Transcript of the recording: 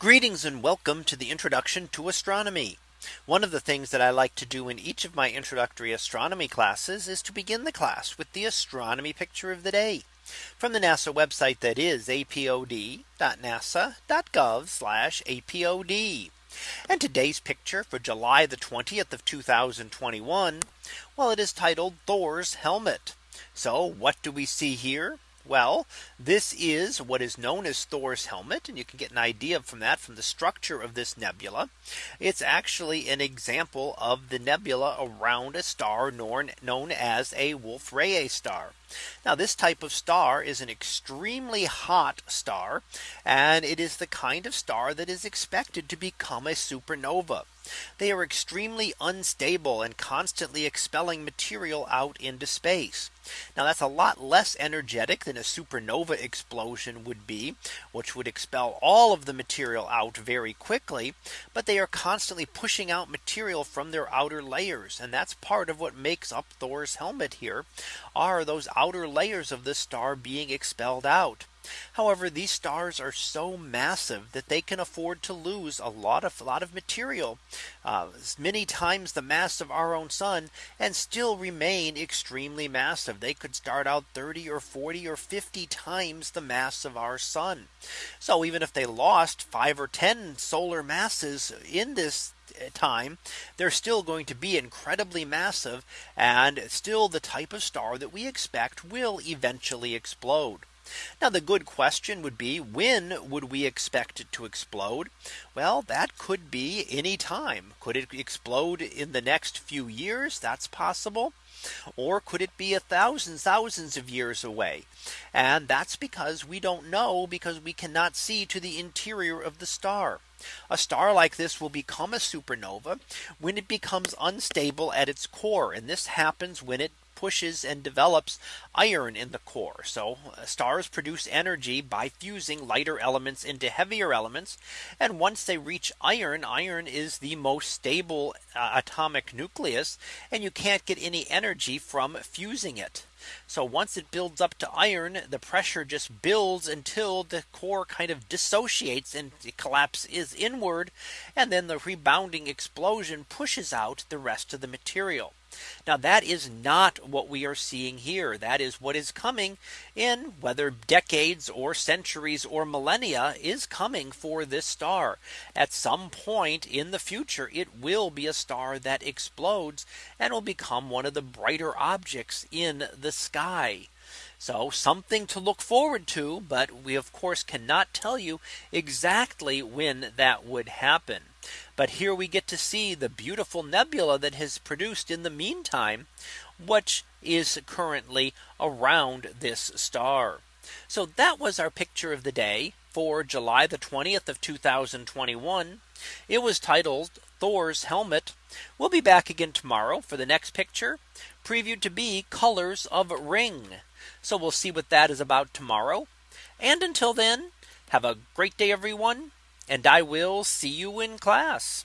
Greetings and welcome to the introduction to astronomy. One of the things that I like to do in each of my introductory astronomy classes is to begin the class with the astronomy picture of the day from the NASA website that is apod.nasa.gov apod. And today's picture for July the 20th of 2021. Well, it is titled Thor's helmet. So what do we see here? Well, this is what is known as Thor's helmet. And you can get an idea from that from the structure of this nebula. It's actually an example of the nebula around a star known, known as a Wolf Rayet star. Now this type of star is an extremely hot star and it is the kind of star that is expected to become a supernova. They are extremely unstable and constantly expelling material out into space. Now that's a lot less energetic than a supernova explosion would be, which would expel all of the material out very quickly. But they are constantly pushing out material from their outer layers. And that's part of what makes up Thor's helmet here are those outer layers of the star being expelled out. However, these stars are so massive that they can afford to lose a lot of a lot of material uh, many times the mass of our own sun and still remain extremely massive. They could start out 30 or 40 or 50 times the mass of our sun. So even if they lost five or 10 solar masses in this time, they're still going to be incredibly massive and still the type of star that we expect will eventually explode. Now the good question would be when would we expect it to explode? Well, that could be any time. Could it explode in the next few years? That's possible. Or could it be a thousand thousands of years away? And that's because we don't know because we cannot see to the interior of the star. A star like this will become a supernova when it becomes unstable at its core. And this happens when it pushes and develops iron in the core. So uh, stars produce energy by fusing lighter elements into heavier elements. And once they reach iron, iron is the most stable uh, atomic nucleus. And you can't get any energy from fusing it. So once it builds up to iron, the pressure just builds until the core kind of dissociates and collapses inward. And then the rebounding explosion pushes out the rest of the material. Now that is not what we are seeing here. That is what is coming in whether decades or centuries or millennia is coming for this star. At some point in the future, it will be a star that explodes and will become one of the brighter objects in the sky. So something to look forward to, but we of course cannot tell you exactly when that would happen. But here we get to see the beautiful nebula that has produced in the meantime, which is currently around this star. So that was our picture of the day for July the 20th of 2021. It was titled Thor's helmet. We'll be back again tomorrow for the next picture previewed to be colors of ring. So we'll see what that is about tomorrow. And until then, have a great day, everyone. And I will see you in class.